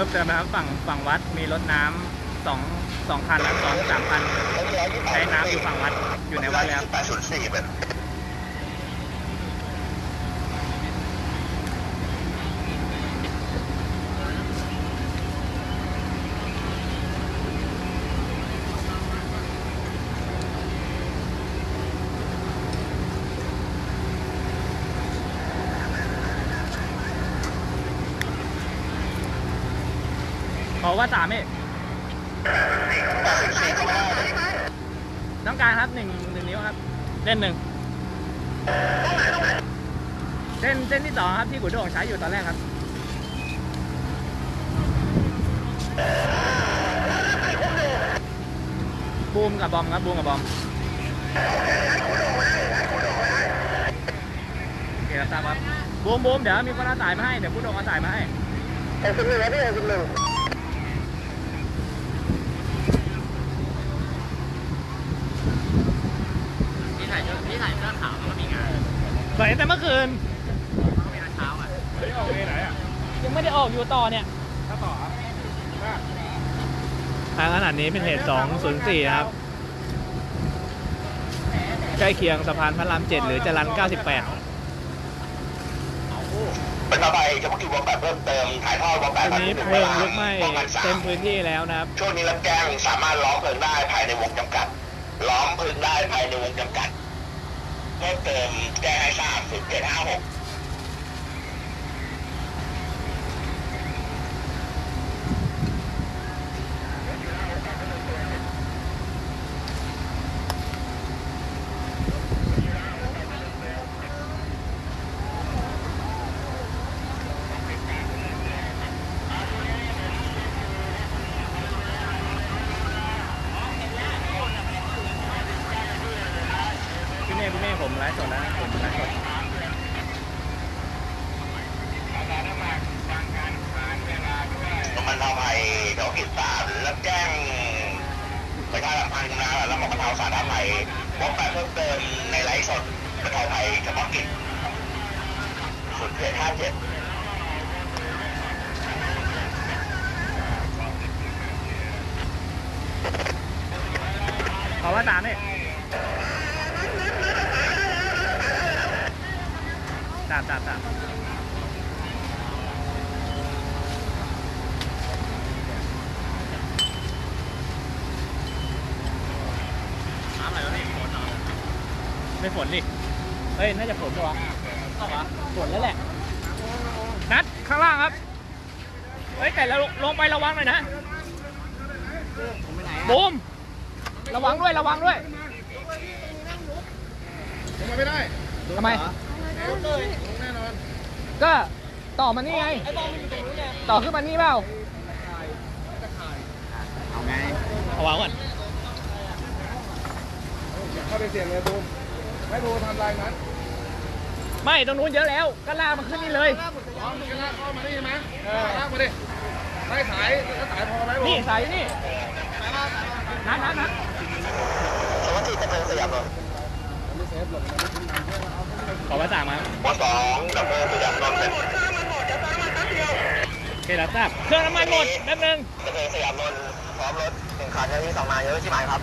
พิ่มเติมนะครับฝั่งฝั่งวัดมีรถน้ำสองสองคันและสองสามคันใช้น้ำอยู่ฝั่งวัดอยู่ในวัดแล้ว แปดศูนย์สี่เป็น อว่าสามเอกแปดศูนย์สี่ก็ไม่ได้ต้องการครับหนึ่งหนึ่งนิ้วครับเส้นหนึ่งเส้นเส้นที่สองครับที่กุดโด่งใช้อยู่ตอนแรกครับบูมกับบอมครับบูมกับบอมโอเคครับทราบครับบูมบูมเดี๋ยวมีคนเอาสายมาให้เดี๋ยวกุดโด่งเอาสายมาให้แปดศูนย์หนึ่งแล้วพี่แปดศูนย์หนึ่ง พี่ถ่ายชุดพี่ถ่ายเสื้อขาวแล้วก็มีงาน ใส่แต่เมื่อคืนมีงานเช้าอะเฮ้ยออกเวไหนอะยังไม่ได้ออกอยู่ต่อเนี่ยถ้าต่อครับว่าทางขนาดนี้เป็นเหตุ 204นะครับ ใกล้เคียงสะพานพระราม 7 หรือจรัญ 98เป็นต่อไปเฉพาะกิจวงแปดเพิ่มเติมถ่ายทอดวงแปตดอนนี้เพลิงลุกไหม้ป้องกันสาเต็มมพื้นที่แล้วนะครับ ช่วงนี้รับแจ้งสามารถล้อมเพลิงได้ภายในวงจำกัด ล้อมเพลิงได้ภายในวงจำกัด เพิ่มเติมแจ้งให้ทราบศูนย์เจ็ดห้าหก ผมไลฟ์สดนะผมไลฟ์สดมันทำให้เฉพาะกิจสามรับแจ้งประชาสัมพันธ์นะแล้วบอกกระเทาสารณภัยวงแปเพิ่มเติมในไลฟ์สดประชาภัยเฉพาะกิจศูนย์เจ็ดห้าเจ็ดขอว่าสามเนี่ย สามสามสาน้ำอะไรวะพี่ฝนเหรอไม่ฝนดิเฮ้ย น่าจะฝนปะวะฝนแล้วแหละ นัดข้างล่างครับ เฮ้ย แต่เราลงไประวังหน่อยนะบูมระวังด้วย ระวังด้วยลงมไม่ได้ทำไม ก็ต่อมานี่ไง ต่อขึ้นมานี่เปล่า เอาไงเอาวางก่อนอย่าเข้าไปเสี่ยงเลยบูมให้บูมทำลายนั้นไม่ตรงนู้นเยอะแล้ว ก็ลากมาขึ้นนี่เลยอ๋อมึงจะลากเข้ามาได้ใช่ไหมเออลากมาดิไล่สายถ้าสายพอไหมบูนี่มสายนี่นัดนัดนัดสวัสดีตะเพิงสยามนนท์ ขอว่าสามครับวสองตะเพิงสยามนนท์เป็นโอเคแล้วทราบเครื่องน้ำมันหมดแป๊บนึงตะเพิงสยามนนท์พร้อมรถหนึ่งคันยังมีสองนายเยอะใช่ไหมครับ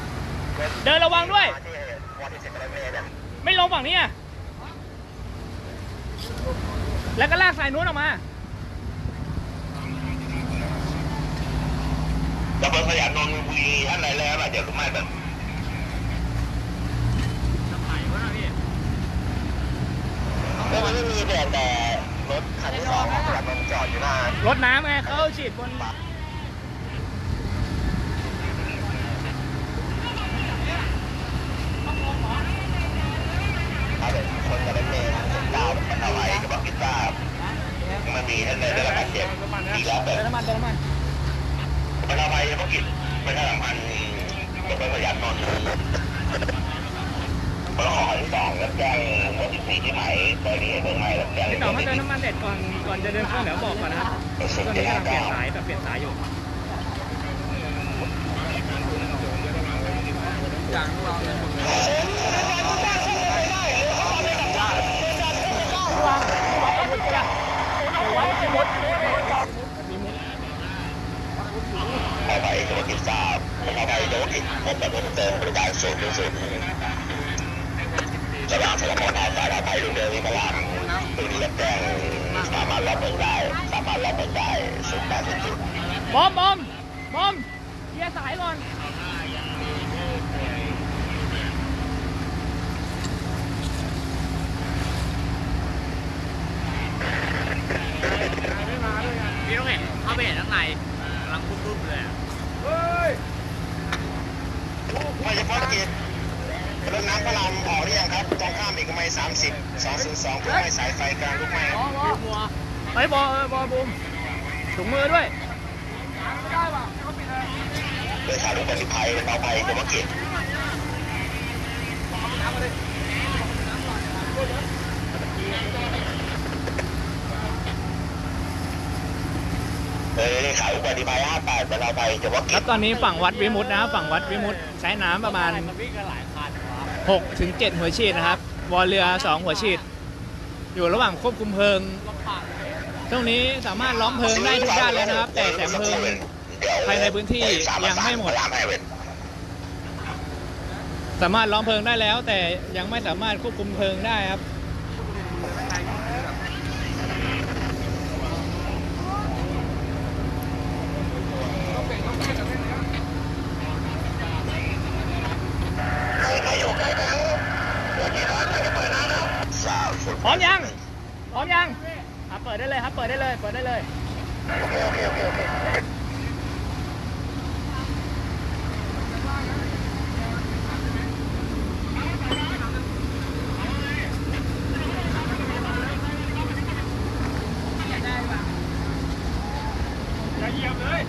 เดินระวังด้วยมาที่วอร์ติเซ็ตไปเลยเนี่ยไม่ลงฝั่งนี้อะแล้วก็ลากสายนู้นออกมาตะเพิงสยามนนท์วีท่านไหนแล้วล่ะเดี๋ยวรู้ไหมแบบ ทำไมวะนะพี่ ก็มันไม่มีแต่แต่รถคันที่สองของสยามนนจอดอยู่หน้ารถน้ำไงเขาฉีดบนถ้าเป็นคนกับรถเมล์เจ็ดเก้ามันเอาไว้กับบักกิต้ามันมีท่านใดได้รับบาดเจ็บดีแล้วแบเดิบนน้ำมันเดินน้ำมันมันเอาไปเฉพาะกิจประชาสัมพันธ์ตะเพิงสยามนน ท์ขอที่สองรับแจ้งวันที่สี่ที่ไหนตอนนี้เบอร์ใหม่รับแจ้งพี่ต่อถ้าเดินน้ำมันเด็ดก่อนก่อนจะเดินเครื่องเดี๋ยวบอกก่อนนะครับตอนนี้กำลังเปลี่ยนสายแบบเปลี่ยนสายอยู่อย่างเราเนี่ยมีมุดกิจทราบขออภัยเฉพาะกิจพบแบบเพิ่มเติมบริการศูนย์ถึงศูนย์ สว่างสมรทานสารภัยรุ่งเรืองวิมลามปืนรับแจ้งสามารถรับเบิกได้สามารถรับเบิกได้ศูนย์แปดศูนย์ศูนย์บอมบอมบอมเคลียสายก่อนพี่ต้องเห็นเข้าไปเห็นข้างในกำลังปุ๊บๆเลยอะ เฮ้ย ไม่เฉพาะกิจรถน้ำพระรามออกหรือยังครับตรงข้ามเอกมัย 30 202เพื่อให้สายไฟกลางลุกไหม้อ๋อมัวไปบอลบอบูมถุงมือด้วยโดยขาลุกปฏิภัยเบาภัยเฉพาะกิจเออขายอุบัติภัย58เป็นเราไปเฉพาครับตอนนี้ฝั่งวัดวิมุตนะ ฝั่งวัดวิมุตใช้น้ำประมาณมันวิ่งกันหลายคันวะ6ถึง7หัวฉีดนะครับ วอลเรือ2หัวฉีด อยู่ระหว่างควบคุมเพลิงช่วงนี้สามารถล้อมเพลิงได้ทุกด้านแล้วนะครับ แต่แสงเพลิงภายในพื้นที่ยังไม่หมด สามารถล้อมเพลิงได้แล้ว แต่ยังไม่สามารถควบคุมเพลิงได้ครับ พร้อมยัง พร้อมยังอะเปิดได้เลยครับ เปิดได้เลย เปิดได้เลย อย่าเหยียบเลย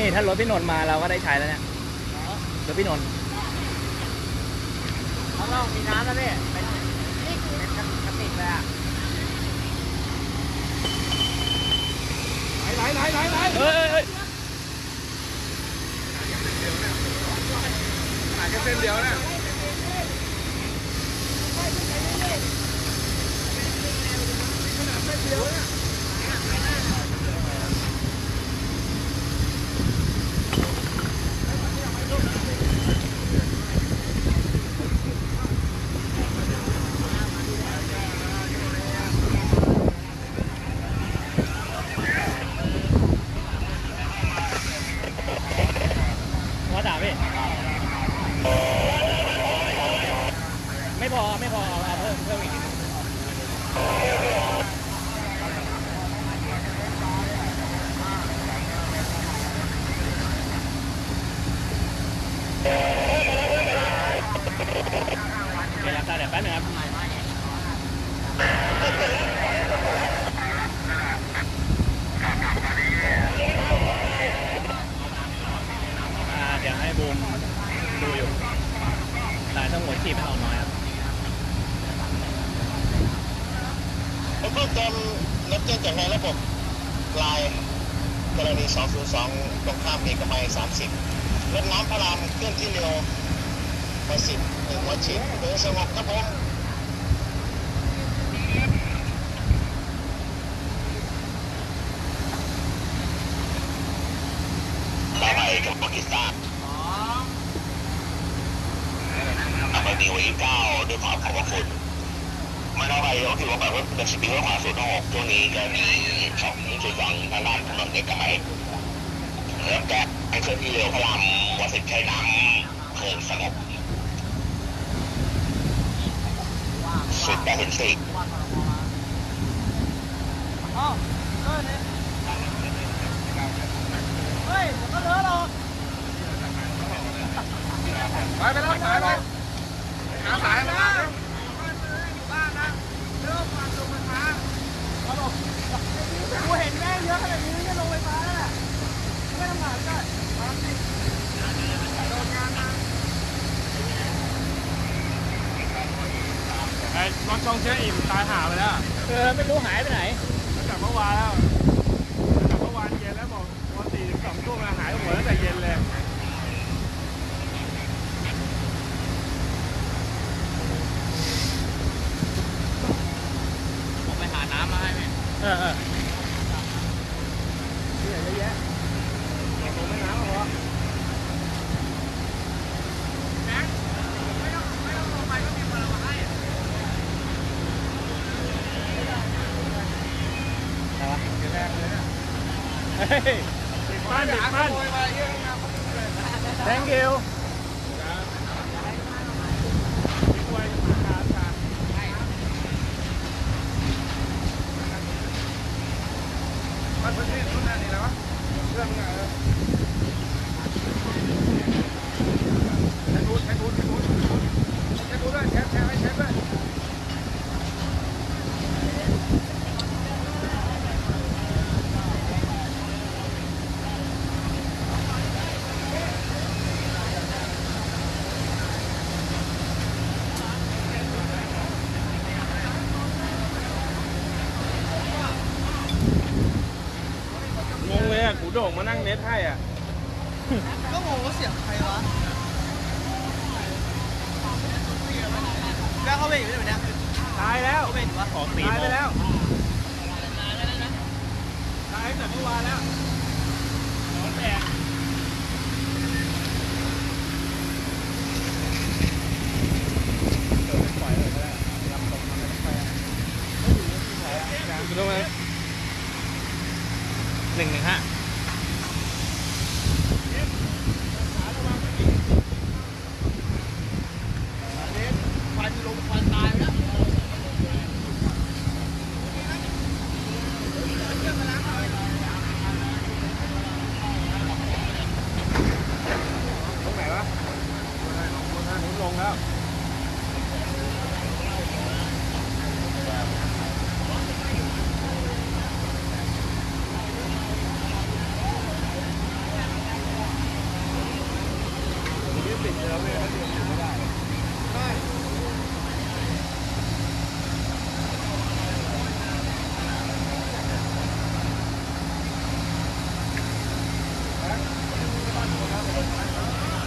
นี่ ถ้ารถพี่นนท์มาเราก็ได้ใช้แล้วเนี่ยรถพี่นนท์ข้างนอกมีน้ำแล้วพี่เป็นเป็นกระติกเลยอะไหนไหนไหนไหนเฮ้ยเฮ้ยหาแค่เส้นเดียวเนี่ยหัวด่าพี่ ไม่พอ ไม่พอ เอาเอาเพิ่มเพิ่มอีกนิดนึงโอเคครับได้เดี๋ยวแป๊บนึงครับ อ่าเดี๋ยวให้บูมดูอยู่สายต้องหัวฉีดไม่ออกน้อยครับ เพิ่มเติมรับแจ้งจากในระบบไลน์ก รณี202ตรงข้ามเอกมัย30รถน้ำพระรามเคลื่อนที่เร็วมาสิบหนึ่งหัวฉีดโดยสงบครับผมต่อไปกับปากีสถานอำเภอนิวอีเก้าด้วยความขอบคุณไม่เท่าไรก็คือว่าแบบว่าเป็นสิบปีดขวาสุดหกช่วงนี้ก็มีสองจุดสองทางด้านถนนเอกมัย เริ่มแก้ไอ้เครื่องที่เร็วพระรามวัดสิทธิ์ชัยน้ำเพลิงสงบสุดแปดสิบสี่อ๋อเออเนี่ยเฮ้ยเดี๋ยวก็เลอะหรอกไปไปแล้วสายไปหาสายมากูเห็นแม่งเยอะขนาดนี้จะลงไฟฟ้าแล้วแหละ ไม่ทำงานก็ไอ้รถช่องเชื่ออิ่มตายหาไปแล้วเออไม่รู้หายไปไหนจากเมื่อวานแล้วจากเมื่อวานเย็นแล้วบอกวันสี่ถึงสองทุ่มหายหัวตั้งแต่เย็นเลยผมไปหาน้ำมาให้แม่เออ งแล้ว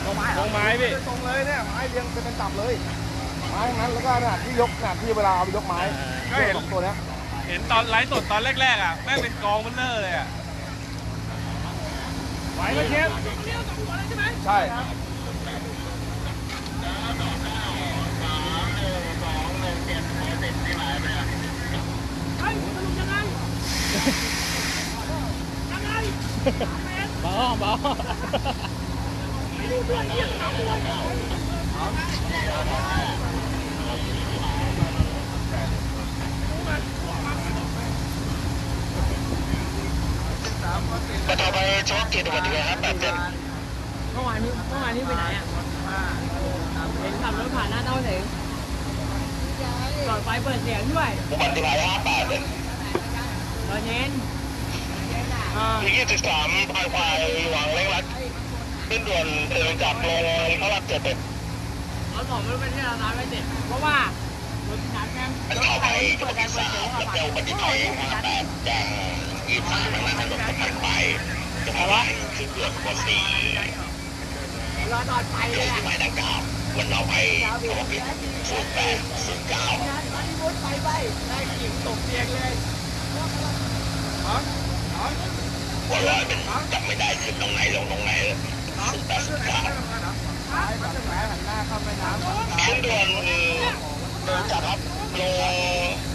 ลงไม้ ลงไม้พี่ตรง เลยเนี่ยไม้เรียงเป็นตับเลยไม้ทั้งนั้นแล้วก็ขนาดที่ยกขนาดที่เวลาเอาไปยกไม้ก็เห็น สองตัวเนี้ยเห็นตอนไลฟ์สดตอนแรกๆอะแม่งเป็นกองเบลเลอร์เลยอะไหวไหมเชฟใช่บอมบอก็ ต่อไปเฉพาะกิจอุบัติเหตุครับแบบเจ็ดเมื่อวานนี้เมื่อวานนี้ไปไหนอะเห็นขับรถผ่านหน้าเต้าเสงหลอดไฟเปิดเสียงด้วยอุบัติเหตุห้าแปดเลยตอนเย็นที่ยี่สิบสามพายควายหวังเล็กรัดขึ้นด่วนเดินจากลงพระรามเจ็ดเล ยรถผมไม่รู้เป็นที่เราร้านไม่เสร็จเพราะว่ารถนัดแม่งมันเข้าไปเปิดงหแรวัดงที่เปิดสาเสียงมเข้าแล้วไปเจ้าอุบัติเหตุห้าแปดแจ้งยี่สามนั้นนั้นรถมันไปจะมาว่าขึ้นด่วนกว่าสี่เรอตอนไฟเลยยอะที่หมายดังกล่าววันเราไปเขาบอกผิดศูนย์แปดศูนย์เก้าไฟไปได้กิ่งตกเตียงเลยหัวลอยเป็นจำไม่ได้ขึ้นตรงไหนลงตรงไหนศูนย์แปดศูนย์เก้า ขึ้นด่วนเดินจากครับลง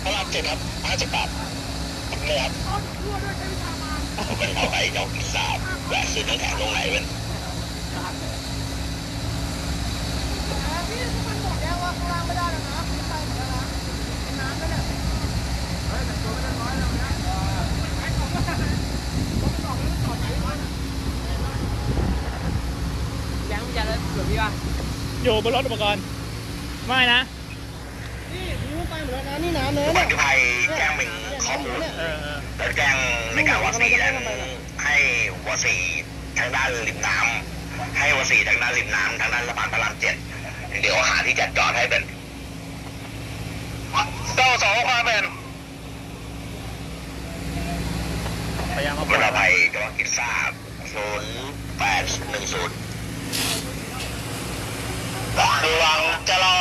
พระรามเจ็ดครับห้าสิบบาทเลยครับผมเป็นเข้าไปเจ้ากิสามแวะซื้อน้ำแข็งตรงไหนเป็นพี่มันบอกแล้วว่าข้างล่างไม่ได้แล้วนะพี่ไปหมดแล้วนะน้ำแล้วเนี่ยยังจะเลยเผื่อพี่ว่า อยู่บนรถอุปกรณ์ ไม่นะ นี่พี่มันไปหมดแล้วนะนี่น้ำเนื้ออุบัเนี่ยติภัยแจ้งเป็นข้อมูลเออเออแล้วแจ้งในการวสีนั้นให้วสีทางด้านริมน้ำให้วสีทางด้านริมน้ำทางด้านสะพานพระรามเจ็ดเดี๋ยวหาที่จัดจอดให้เป็นเก้าสองความเป็นพยายามมาบรรทภัยจังหวัดกิจทราบศูนย์แปดหนึ่งศูนย์ระวังจะรอ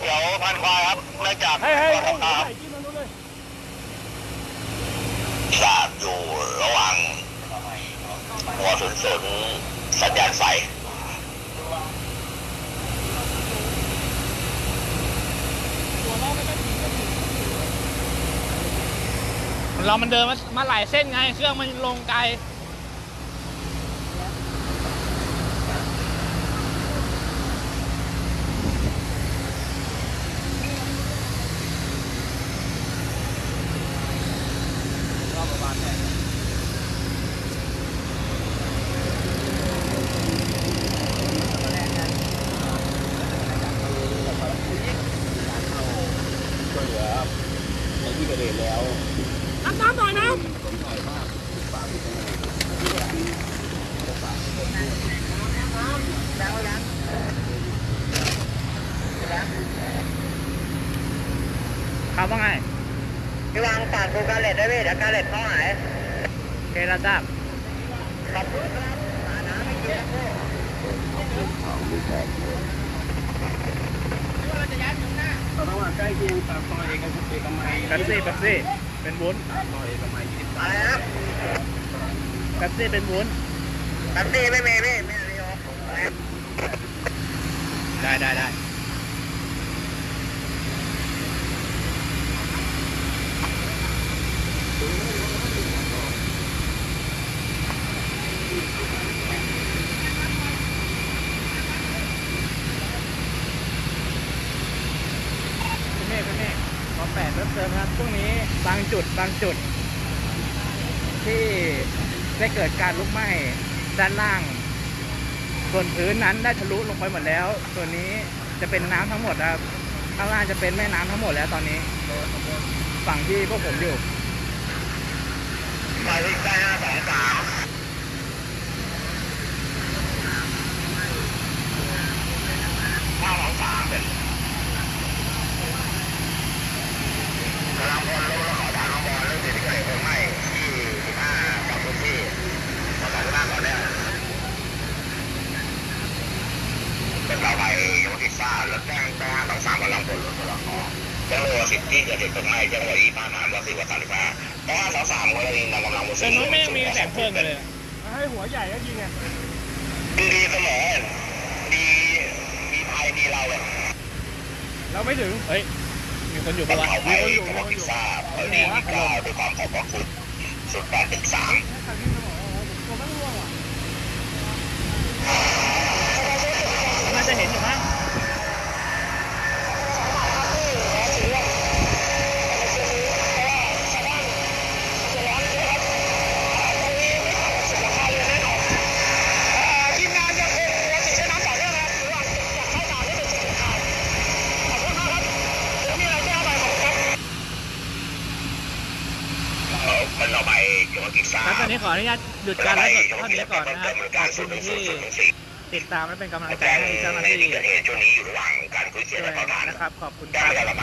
เดี๋ยวพันควายครับเนื่องจาก เฮ้ยเฮ้ย ครับ ใส่กินมันนู้นเลย ทราบอยู่ระหว่าง หัวศูนย์ศูนย์สัญญาณไฟเรามันเดินมามาหลายเส้นไง เครื่องมันลงไกลน้ำน้ำหน่อยน้ ครับว่าไง พี่วางฝากดูการเล็ดได้ไหมเดี๋ยวการเล็ดเขาหายโอเคแล้วจ้าขอบคุณครับระหว่างใกล้เคียงปากซอยเอกเอกมัยแป๊บซี่แป๊บซี่เป็นวุ้นซอยเอกมัยยี่สิบอะไรนะแป๊บซี่เป็นวุ้นแป๊บซี่ไม่มีพี่ไม่มีครับได้ได้ได้ พี่เมฆพี่เมฆขอแปดเพิ่มเติมครับช่วงนี้บางจุดบางจุด ที่ได้เกิดการลุกไหม้ด้านล่าง ส่วนพื้นนั้นได้ทะลุลงไปหมดแล้ว ส่วนนี้จะเป็นน้ำทั้งหมดครับข้างล่างจะเป็นแม่น้ำทั้งหมดแล้วตอนนี้ ฝั่งที่พวกผมอยู่ไปที่เกิดเพลิงไหม้ที่สิบห้าสองบ้านก่อนเนี่ยเป็นเราไปยังไม่ติดทราบแล้วแจ้งแจ้งห้าสองสามกำลังพลรู้แล้วขอแจ้งเลยสานหามสามสิบห้าสองสามกรณีนำกำลังมา แต่นู้นไม่ยังมีแสงเพลิงอยู่เลยำให้หัวใหญ่ก็ยิงไงดีเสมอดีมีภัยมีเราเลยเราไม่ถึง เฮ้ยมี คนอยู่ต้ปะองวะเขาไปจังหวัดพิซซ่าเออดีที่เก้าด้วยความขอบพระคุณสุดแปดถึงสา นี้ก่อนนะครับขอบคุณที่ติดตามและเป็นกำลังใจให้เจ้าหน้าที่ที่เกิดเหตุช่วงนี้อยู่ระหว่างการคุยเสียด้วยและประทานนะครับขอบคุณคแจ้งรับ